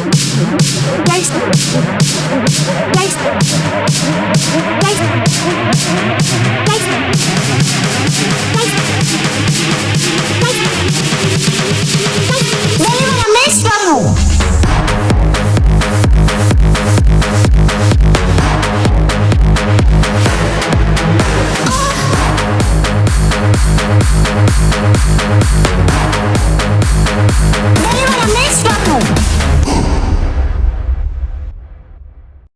Dice. Dice. Dice.